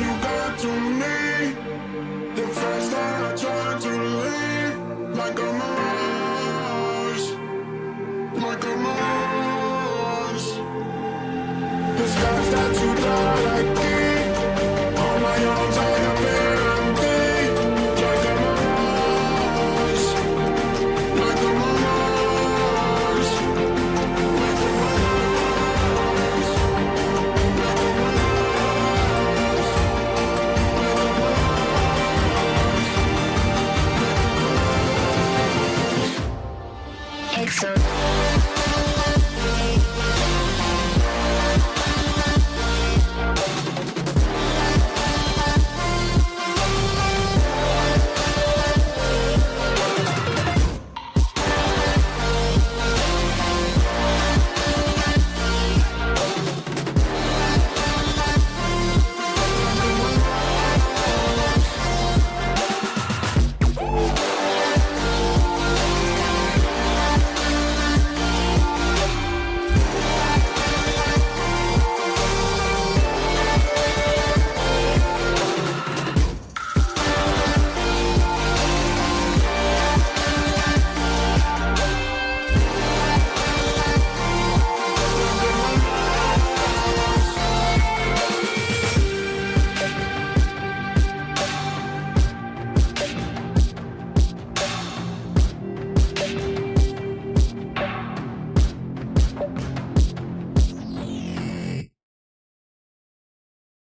you got to me, the faster I try to leave. Like a mirage, like a mirage. The scars that you don't like